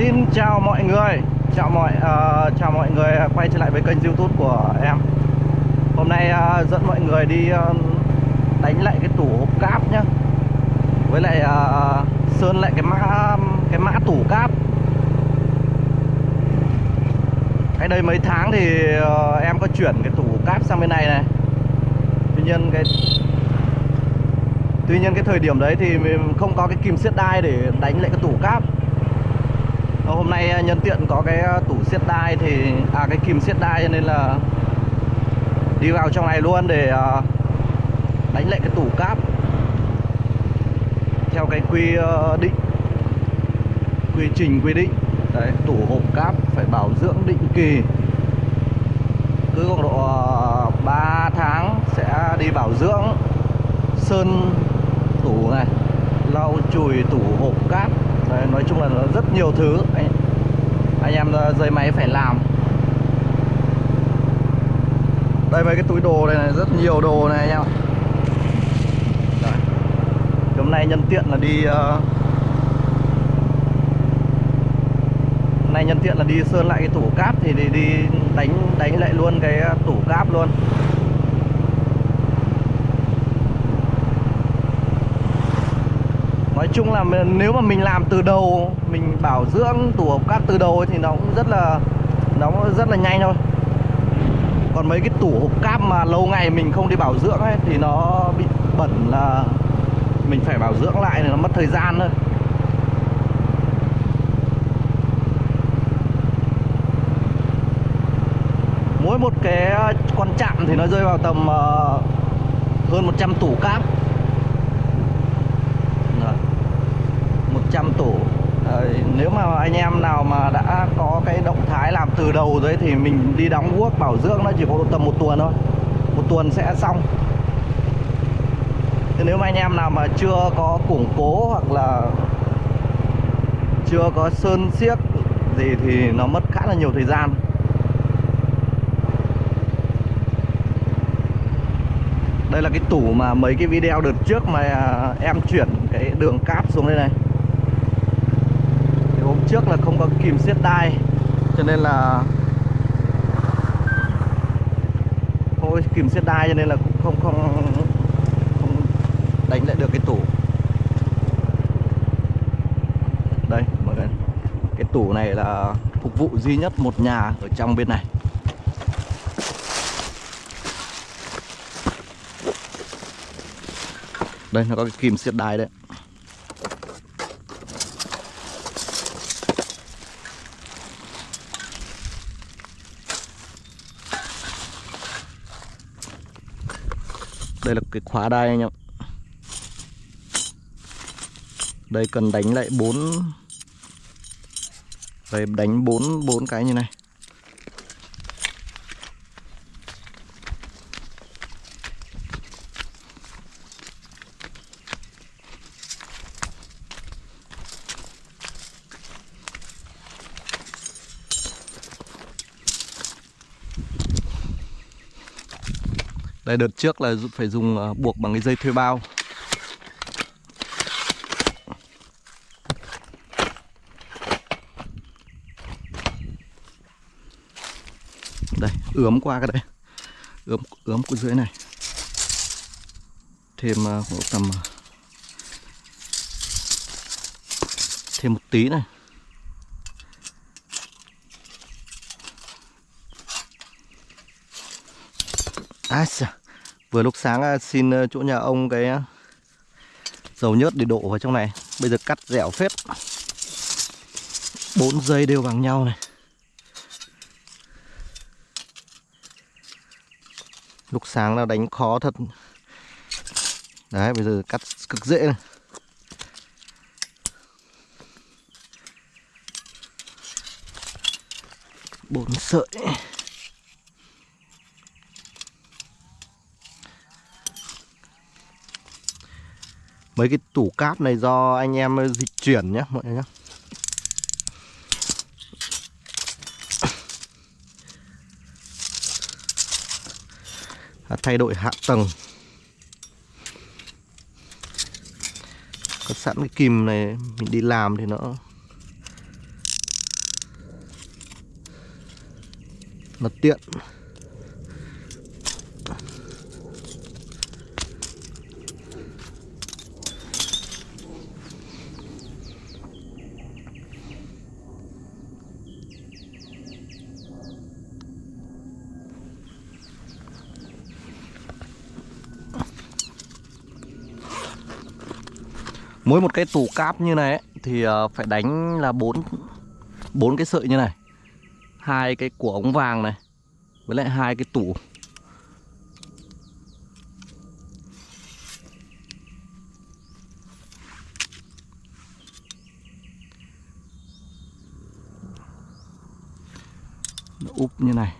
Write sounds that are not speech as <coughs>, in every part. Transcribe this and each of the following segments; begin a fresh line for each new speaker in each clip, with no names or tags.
Xin chào mọi người, chào mọi uh, chào mọi người quay trở lại với kênh YouTube của em. Hôm nay uh, dẫn mọi người đi uh, đánh lại cái tủ hộp cáp nhá. Với lại uh, sơn lại cái mã cái mã tủ cáp. Cái đây mấy tháng thì uh, em có chuyển cái tủ cáp sang bên này này. Tuy nhiên cái Tuy nhiên cái thời điểm đấy thì mình không có cái kìm siết đai để đánh lại cái tủ cáp Ờ, hôm nay ờ, nhân tiện có cái ờ, tủ siết đai thì À cái kìm siết đai cho nên là Đi vào trong này luôn để đánh lại cái tủ cáp. Theo cái quy định Quy trình quy định. Đấy, tủ hộp cáp phải bảo dưỡng định kỳ. Cứ khoảng độ 3 tháng sẽ đi bảo dưỡng Sơn tủ này lau chùi tủ hộp Đấy, nói chung là nó rất nhiều thứ. Anh, anh em ờ, dây máy phải làm. Đây mấy cái túi đồ này, này rất nhiều đồ này anh em hôm nay nhân tiện là đi uh... hôm nay nhân tiện là đi sơn lại cái tủ cáp thì đi, đi đánh đánh lại luôn cái ờ, tủ cáp luôn. Chung là nếu mà mình làm từ đầu Mình bảo dưỡng tủ hộp cát từ đầu ấy, thì nó cũng rất là Nó cũng rất là nhanh thôi. Còn mấy cái tủ hộp cáp mà lâu ngày mình không đi bảo dưỡng ấy Thì nó bị bẩn là Mình phải bảo dưỡng lại thì nó mất thời gian thôi. Mỗi một cái ờ, con chạm thì nó rơi vào tầm ờ, hơn 100 tủ cáp 100 tủ Đấy, Nếu mà anh em nào mà đã có cái động thái làm từ đầu rồi thì mình đi đóng guốc bảo dưỡng nó chỉ có tầm một tuần thôi. Một tuần sẽ xong. Thế nếu mà anh em nào mà chưa có củng cố hoặc là chưa có sơn siếc gì thì nó mất khá là nhiều thời gian. Đây là cái tủ mà mấy cái video đợt trước mà em chuyển cái đường cáp xuống đây này trước là không có kìm siết đai cho nên là không có kìm siết đai cho nên là cũng không không không đánh lại được cái tủ. Đây, mọi người, cái tủ này là phục vụ duy nhất một nhà ở trong bên này. Đây, nó có cái kìm siết đai đấy. Đây là cái khóa đai anh em đây cần đánh lại bốn đây, đánh bốn bốn cái như này. Đây đợt trước là phải dùng ờ, buộc bằng cái dây thuê bao. Đây, ướm qua cái đấy Ướm, ướm của dưới này. Thêm ờ, khoảng tầm ờ, Thêm một tí này. À, vừa lúc sáng à, xin ờ, chỗ nhà ông cái à, dầu nhớt để đổ vào trong này. Bây giờ cắt dẻo phết. Bốn dây đều bằng nhau này. Lúc sáng là đánh khó thật. Đấy, bây giờ cắt cực dễ này. Bốn sợi. Mấy cái tủ cáp này do anh em dịch chuyển nhé mọi người nhé à, Thay đổi hạ tầng. Có sẵn cái kìm này mình đi làm thì nó Nó tiện. Mỗi một cái tủ cáp như này ấy, thì ờ, phải đánh là bốn bốn cái sợi như này. Hai cái của ống vàng này với lại hai cái tủ. Nó úp như này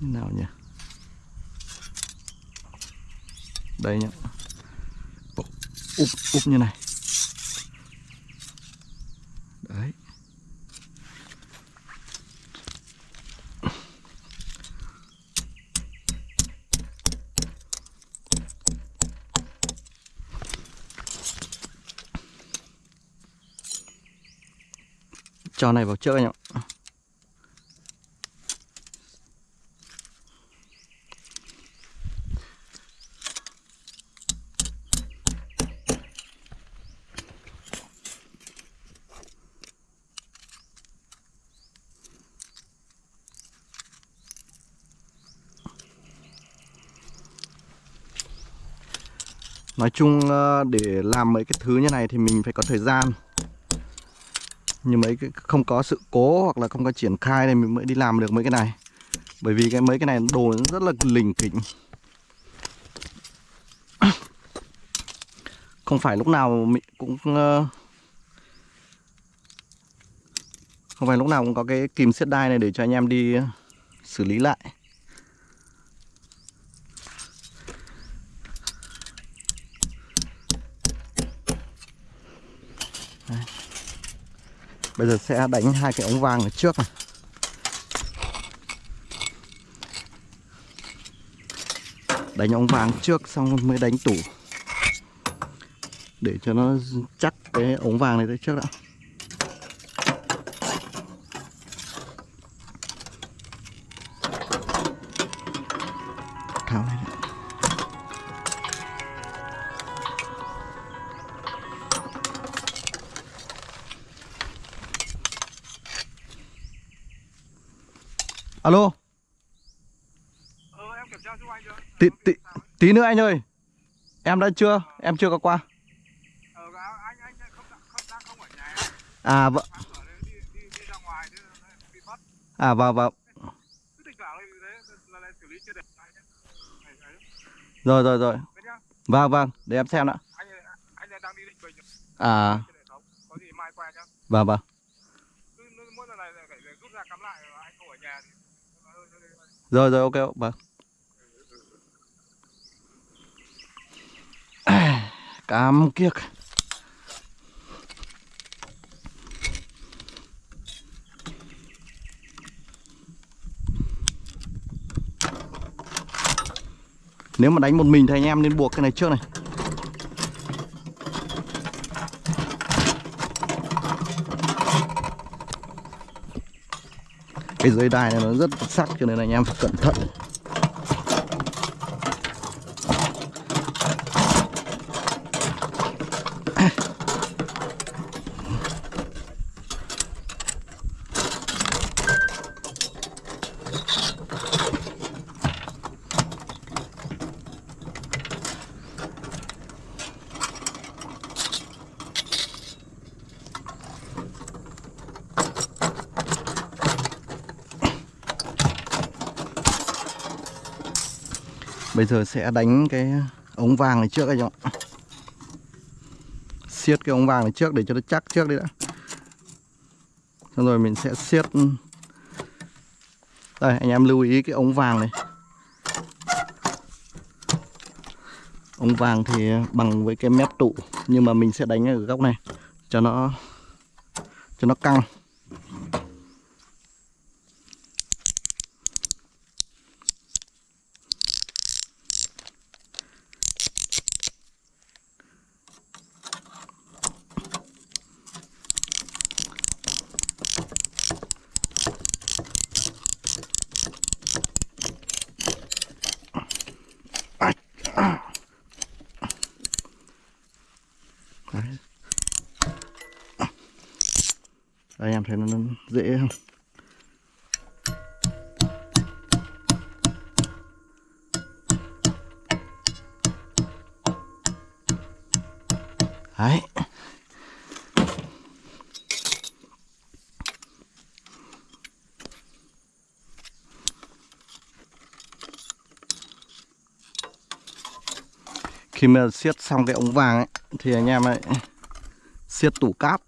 như nào nhỉ đây nhá. Úp úp như này. Đấy. Cho này vào chơi anh ạ chung ờ, để làm mấy cái thứ như này thì mình phải có thời gian. Như mấy cái, không có sự cố hoặc là không có triển khai này mình mới đi làm được mấy cái này. Bởi vì cái mấy cái này đồ nó rất là lình kỉnh. <coughs> Không phải lúc nào mình cũng ờ, Không phải lúc nào cũng có cái kìm siết đai này để cho anh em đi xử lý lại. Bây giờ sẽ đánh hai cái ống vàng ở trước này. Đánh ống vàng trước xong mới đánh tủ. Để cho nó chắc cái ống vàng này tới trước đã. Alo?
Ờ, em kiểm tra giúp anh chưa?
tí, tí, tí nữa anh ơi. Em đã chưa? Em chưa có qua.
Ờ, anh anh không không đang không ở nhà.
À
bắt.
À vâng vâng. Rồi rồi rồi. Vâng vâng. Để em xem đã.
Anh anh đang đi định bình
À.
trên hệ thống. Có gì mai qua nhá.
vâng vâng
Cứ cứ mỗi lần này phải rút ra cắm lại rồi anh không ở nhà thì
rồi rồi, ok vâng. <clears throat> Cám Cam kiếc. Nếu mà đánh một mình thì anh em nên buộc cái này trước này. Cái dây đai này nó rất sắc cho nên là anh em phải cẩn thận. Bây giờ sẽ đánh cái ống vàng này trước anh em ạ. Siết cái ống vàng này trước để cho nó chắc trước đi đã. Xong rồi mình sẽ siết. Đây, anh em lưu ý cái ống vàng này. Ống vàng thì bằng với cái mép tụ, Nhưng mà mình sẽ đánh ở góc này Cho nó Cho nó căng. Em thấy nó, nó dễ không? Đấy. Khi mà siết xong cái ống vàng ấy thì anh em ấy siết tủ cáp.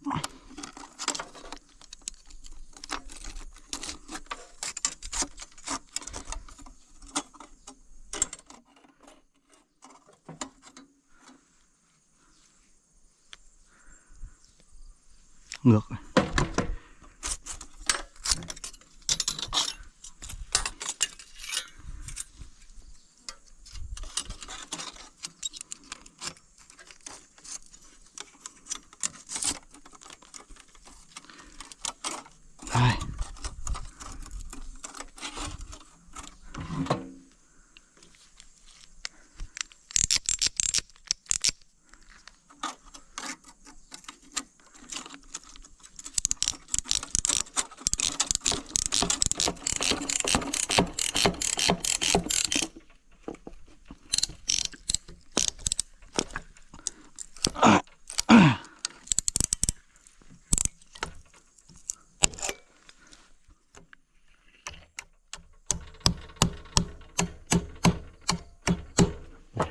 Ngược.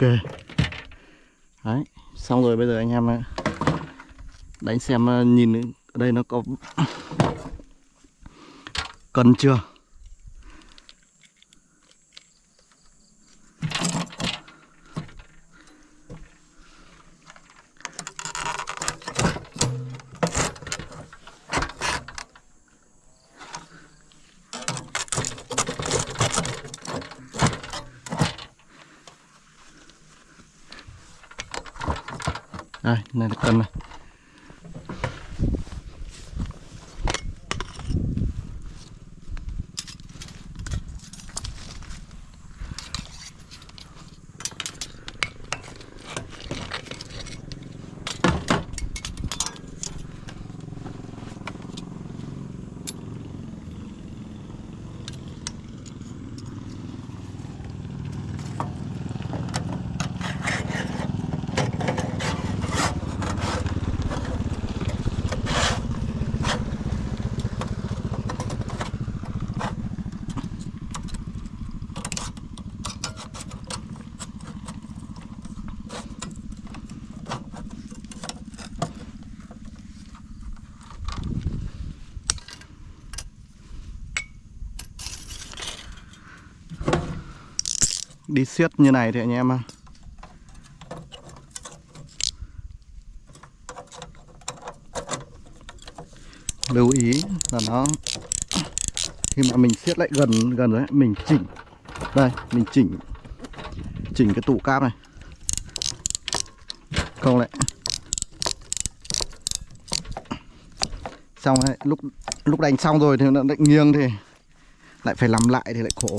Ok. Đấy, xong rồi bây giờ anh em đánh xem ờ, nhìn ở đây nó có <coughs> cần chưa? Đây đi siết như này thì anh em ạ. lưu ý là nó, khi mà mình siết lại gần gần rồi mình chỉnh. Đây, mình chỉnh chỉnh cái tủ cáp này. Không lại. Xong đấy lúc lúc đánh xong rồi thì nó lại nghiêng thì lại phải làm lại thì lại khổ.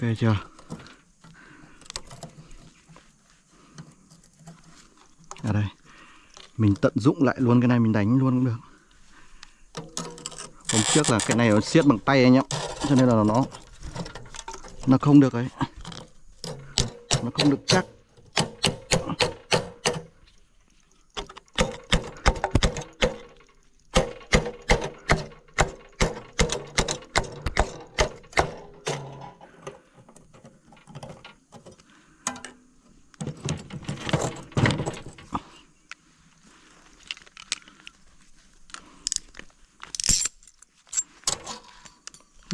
Ok chưa? Ở đây. Mình tận dụng lại luôn cái này mình đánh luôn cũng được. Hôm trước là cái này nó siết bằng tay anh em, cho nên là nó nó không được ấy. Nó không được chắc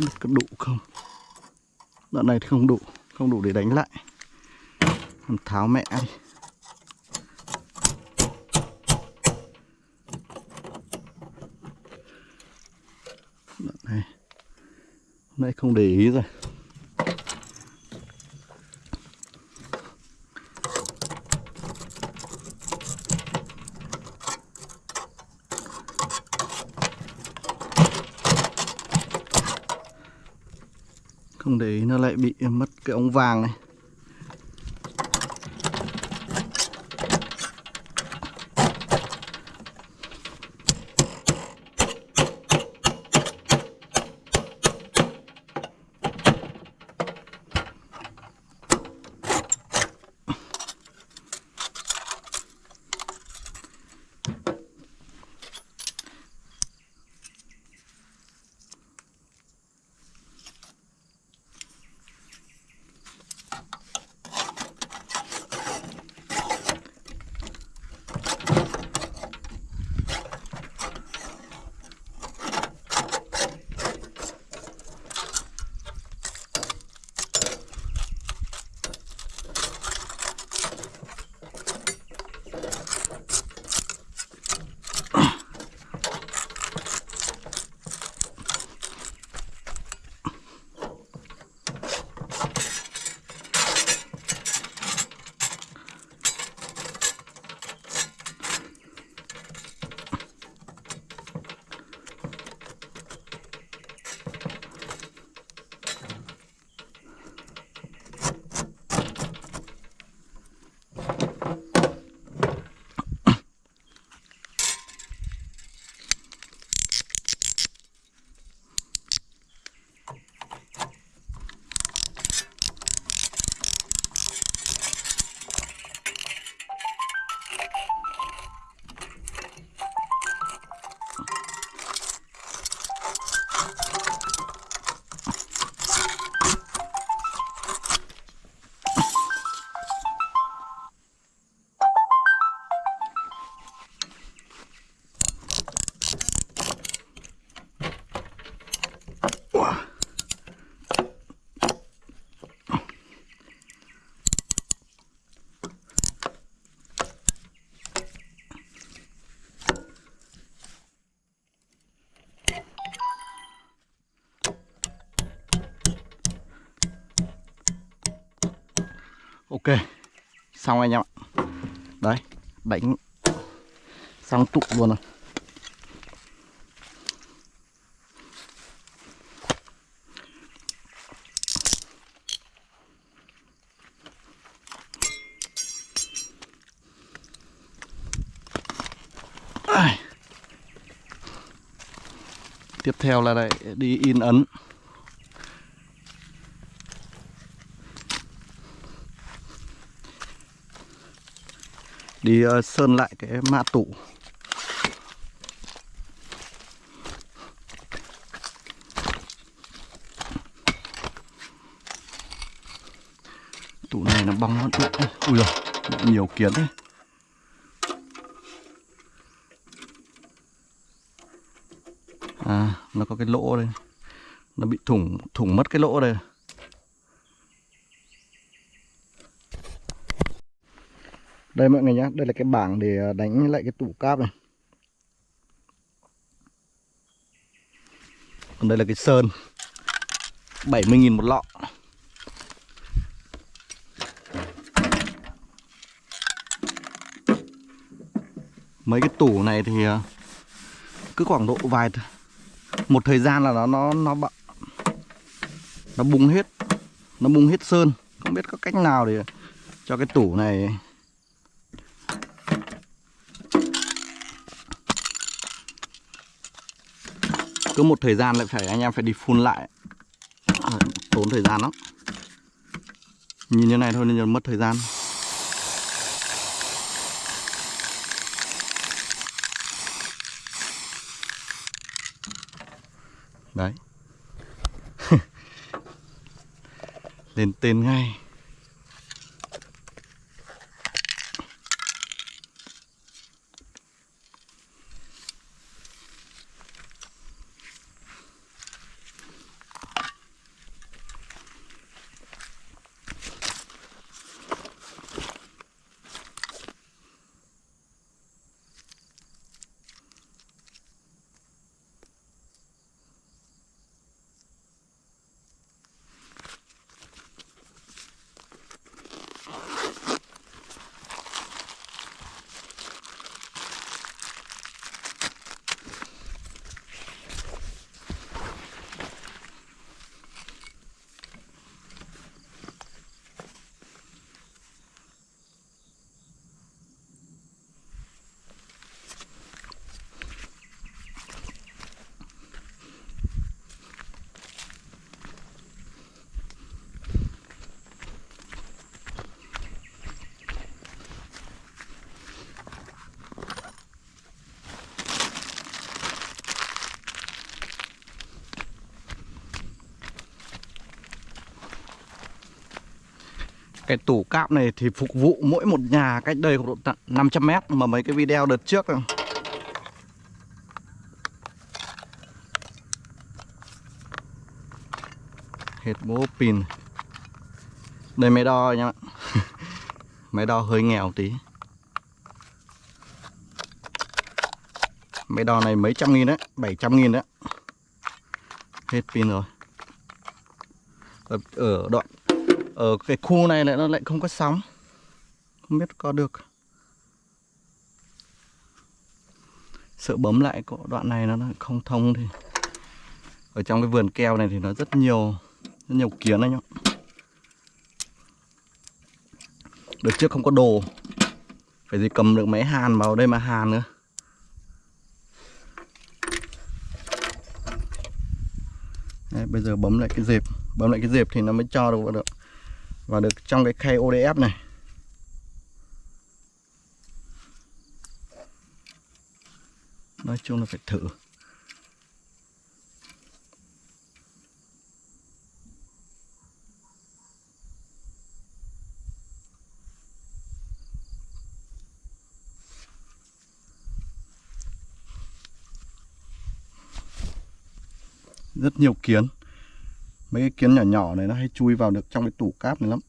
Biết có đủ không Đoạn này thì không đủ Không đủ để đánh lại. Làm tháo mẹ đi. Đoạn này, Hôm nay không để ý rồi. Không để ý nó lại bị mất cái ống vàng này. Ok, Xong anh em ạ. Đấy Đánh Xong tụ luôn rồi. Tiếp theo là lại đi in ấn. Đi ờ, sơn lại cái mã tủ. Tủ này nó bong lắm. Ui rồi nhiều kiến đấy à nó có cái lỗ đây. Nó bị thủng thủng mất cái lỗ đây. Đây mọi người nhé, đây là cái bảng để ờ, đánh lại cái tủ cáp này. Còn đây là cái sơn 70.000 một lọ. Mấy cái tủ này thì ờ, cứ khoảng độ vài một thời gian là nó nó nó bận nó bung hết nó bung hết sơn. Không biết có cách nào để cho cái tủ này cứ một thời gian lại phải anh em phải đi phun lại. Tốn thời gian lắm. Nhìn như này thôi nên mất thời gian. Đấy. <laughs> Lên tên ngay. Cái tủ cáp này thì phục vụ mỗi một nhà cách đây khoảng độ 500 mét Mà mấy cái video đợt trước. Hết bố pin. Đây máy đo nhá <laughs> Máy đo hơi nghèo tí. Máy đo này mấy trăm nghìn đấy 700 nghìn đấy. Hết pin rồi. Ở, ở đoạn ở cái khu này lại nó lại không có sóng. Không biết có được. Sợ bấm lại có đoạn này nó không thông thì ở trong cái vườn keo này thì nó rất nhiều rất nhiều kiến anh ạ. Được trước không có đồ. Phải gì cầm được máy hàn vào đây mà hàn nữa Đấy, bây giờ bấm lại cái dẹp bấm lại cái dẹp thì nó mới cho được vào được và được trong cái khay ODF này. Nói chung là phải thử. Rất nhiều kiến mấy cái kiến nhỏ nhỏ này nó hay chui vào được trong cái tủ cáp này lắm.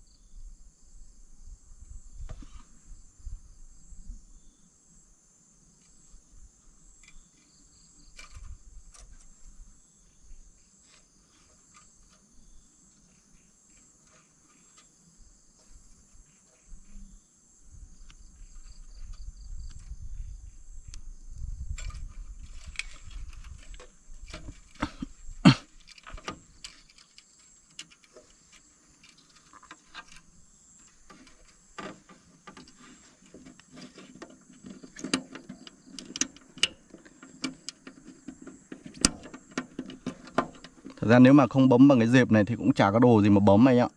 Thật ra nếu mà không bấm bằng cái dẹp này thì cũng chả có đồ gì mà bấm anh ạ.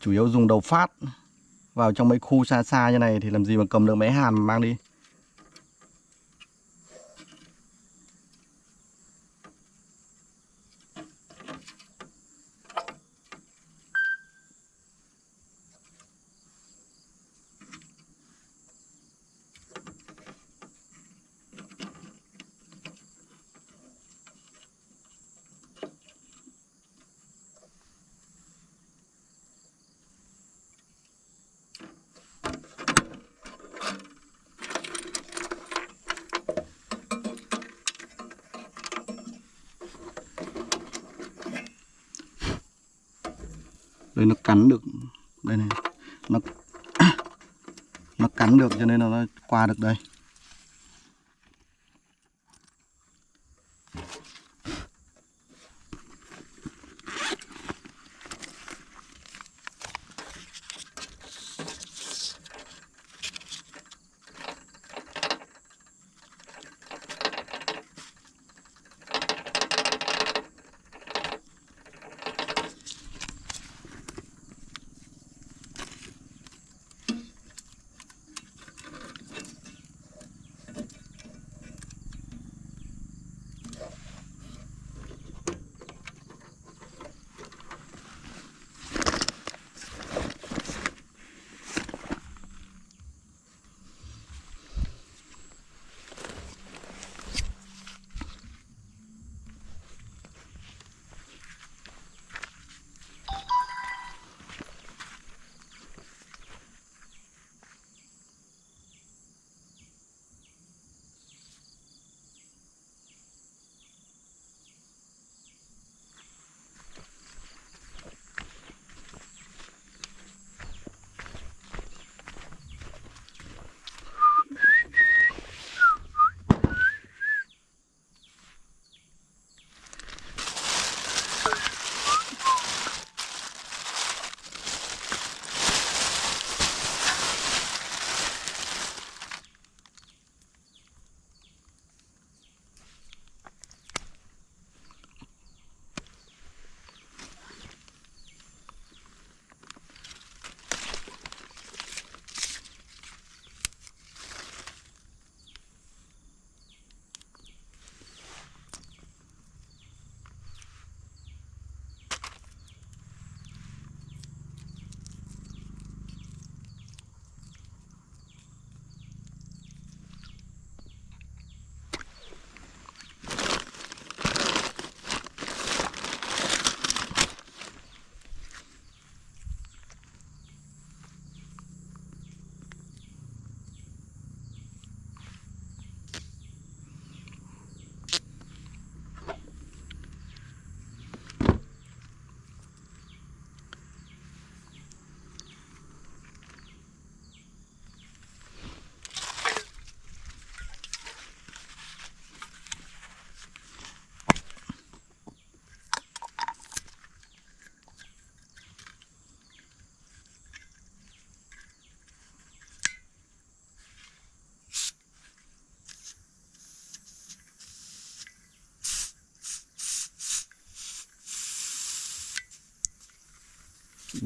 Chủ yếu dùng đầu phát. Vào trong mấy khu xa xa như này thì làm gì mà cầm được máy hàn mà mang đi đây nó cắn được đây này nó nó cắn được cho nên được đây.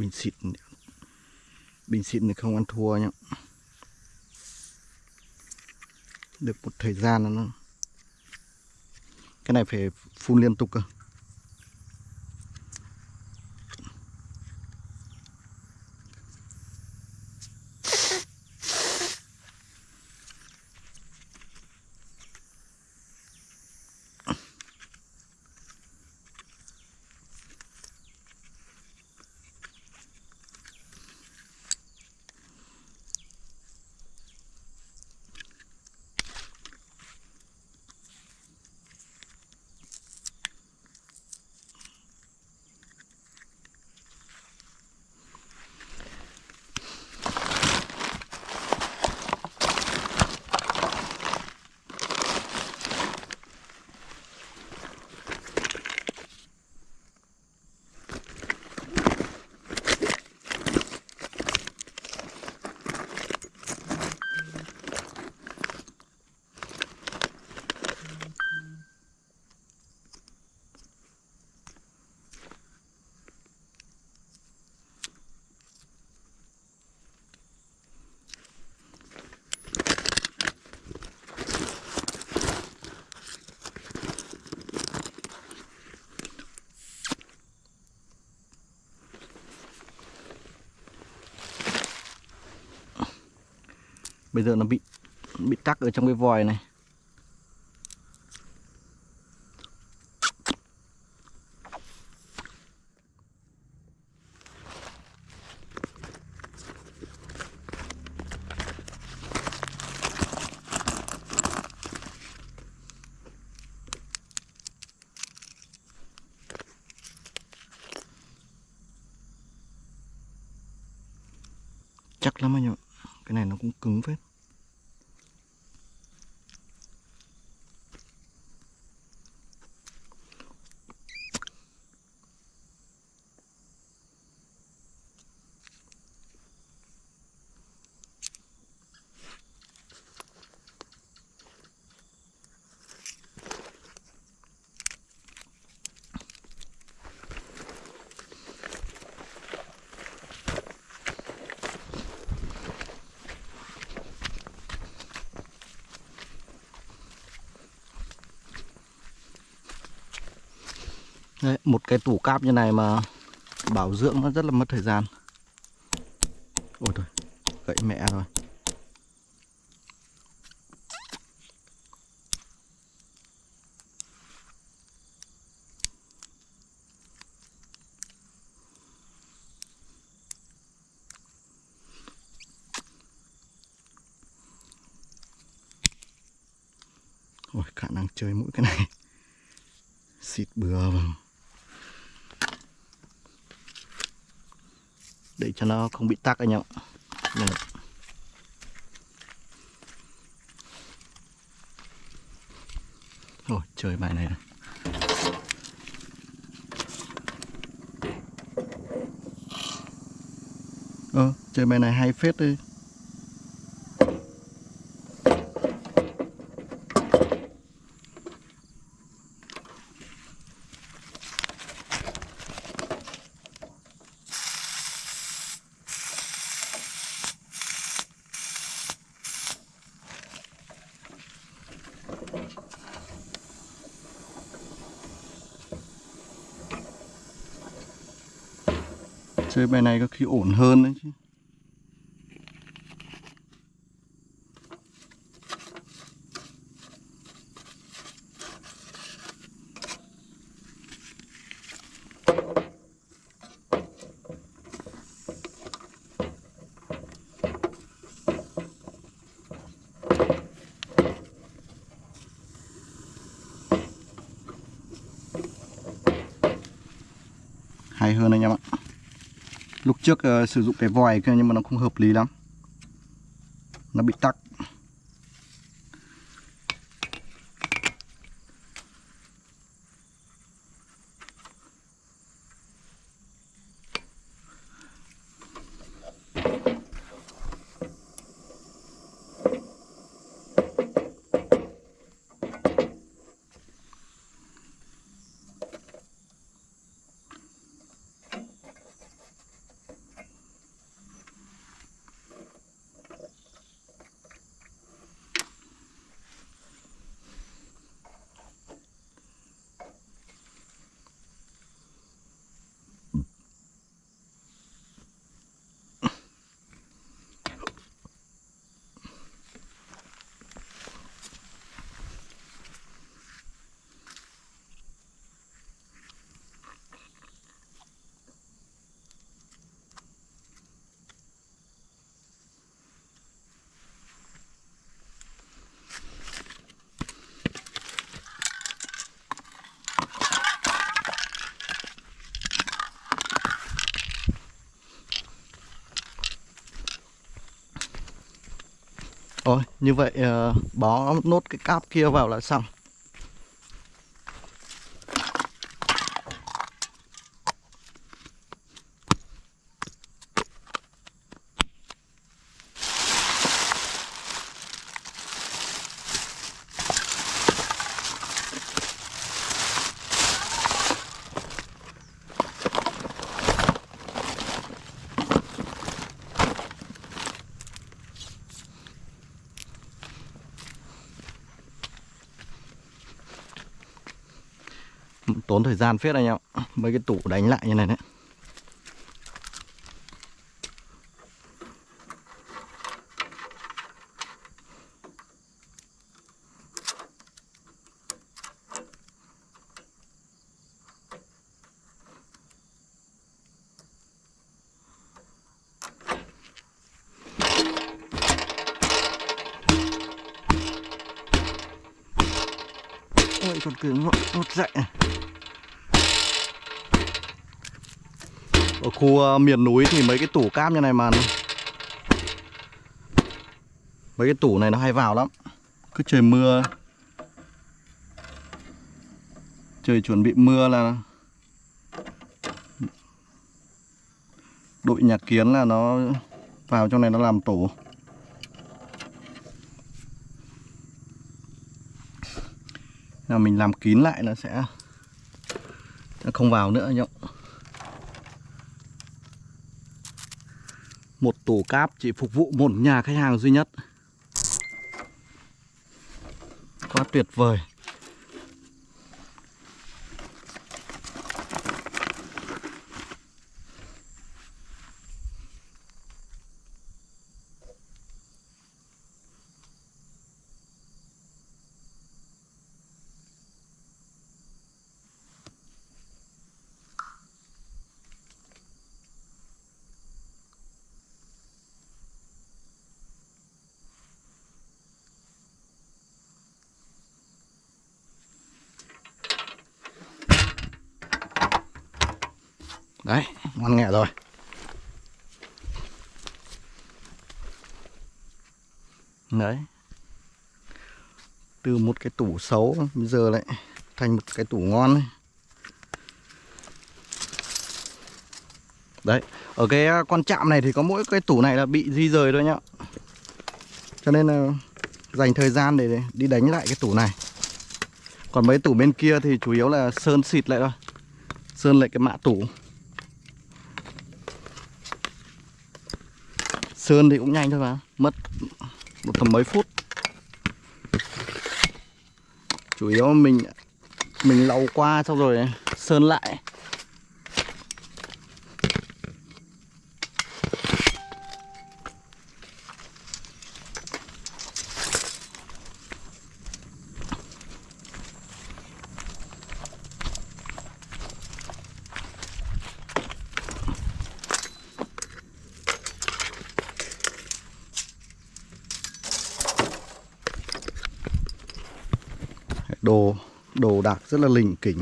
Bình xịt bình xịt thì không ăn thua nhá. Được một thời gian nó cái này phải phun liên tục cơ. Bây giờ nó bị bị tắc ở trong cái vòi này chắc lắm anh ạ cái này nó cũng cứng phết Đấy, một cái tủ cáp như này mà bảo dưỡng nó rất là mất thời gian Ôi thôi, gậy mẹ rồi Ôi, khả năng chơi mũi cái này Xịt bừa vào để cho nó không bị tắc anh em ạ Đây. Ôi trời bài này, này. Ờ, chơi bài này hay phết đi chơi bài này có khi ổn hơn đấy chứ hay hơn anh em ạ lúc trước uh, sử dụng cái vòi kia nhưng mà nó không hợp lý lắm. Nó bị tắc. Rồi như vậy uh, bó nốt cái cáp kia vào là xong. Tốn thời gian phết anh em. Mấy cái tủ đánh lại như này đấy. Ôi còn cứng nó, Miền núi thì mấy cái tủ cáp như này mà Mấy cái tủ này nó hay vào lắm. Cứ trời mưa. Trời chuẩn bị mưa là Đội nhà kiến là nó vào trong này nó làm tổ. Là mình làm kín lại là sẽ không vào nữa nhộng một tủ cáp chỉ phục vụ một nhà khách hàng duy nhất. Quá tuyệt vời đấy ngon nghẻ rồi đấy từ một cái tủ xấu, bây giờ lại thành một cái tủ ngon này. đấy, ở cái à, con chạm này thì có mỗi cái tủ này là bị di rời thôi nhá. Cho nên là dành thời gian để đi đánh lại cái tủ này. Còn mấy tủ bên kia thì chủ yếu là sơn xịt lại thôi. Sơn lại cái mạ tủ. Sơn thì cũng nhanh thôi mà, Mất một tầm mấy phút. Chủ yếu mình Mình lau qua xong rồi Sơn lại đồ đồ đạc rất là lình kỉnh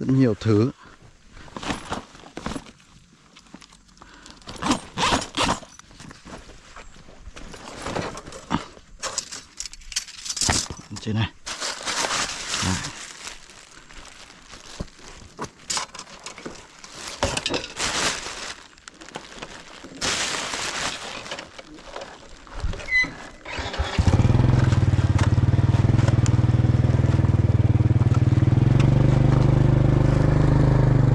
rất nhiều thứ trên này Đấy.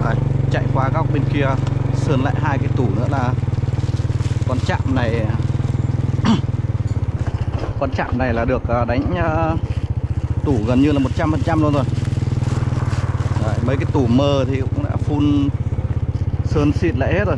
Đấy, chạy qua góc bên kia sơn lại hai cái tủ nữa là con chạm này. <coughs> Con chạm này là được à, đánh à, tủ gần như là 100% luôn rồi. Đấy, mấy cái tủ mờ thì cũng đã phun sơn xịt lại hết rồi.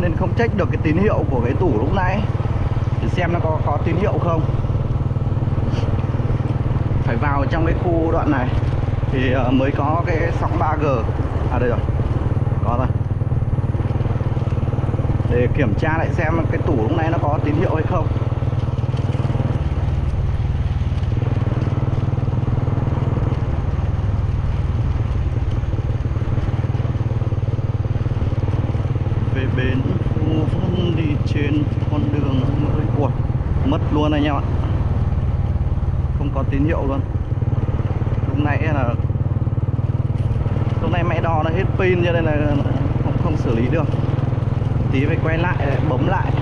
Nên không check được cái tín hiệu của cái tủ lúc nãy. Để xem nó có có tín hiệu không. Phải vào trong cái khu đoạn này thì ờ, mới có cái sóng 3G à đây rồi. Có rồi. Để kiểm tra lại xem cái tủ lúc nãy nó có tín hiệu hay không về bến Phú Vân đi trên con đường mới Ủa, mất luôn anh em ạ không có tín hiệu luôn. Lúc nãy là lúc nãy máy đo nó hết pin cho nên là không không xử lý được. Tí phải quay lại, bấm lại.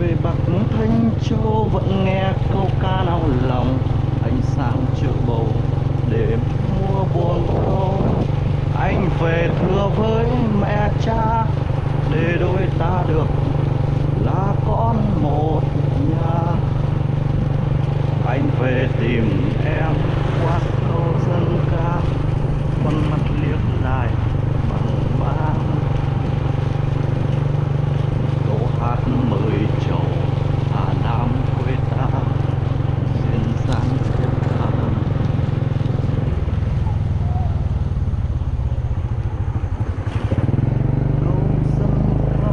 Về bạc thanh châu vẫn nghe câu ca nao lòng. Ánh sáng chợ bầu để mua buồn câu anh về thưa với mẹ cha để đôi ta được là con một nhà. Anh về tìm em qua câu dân ca, con mặt liếc lại bằng vang câu hát mời trầu hà nam quê ta duyên dáng thiết tha câu dân ca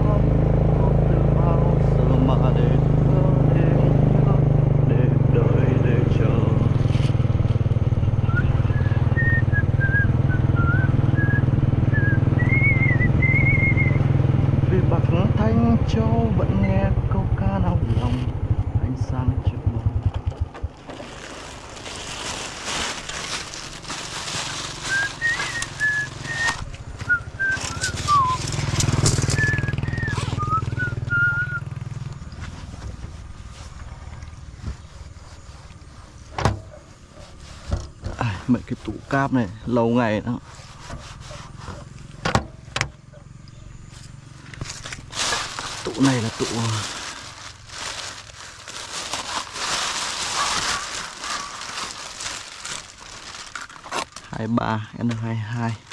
có từ bao giờ mà để thơ đêm nhớ để đợi để chờ vì bạc thanh châu vẫn nghe câu ca nao lòng ánh sáng trước mơ à, mấy cái tủ cáp này lâu ngày đó. Tụ này là tụ à. hai ba n hai hai.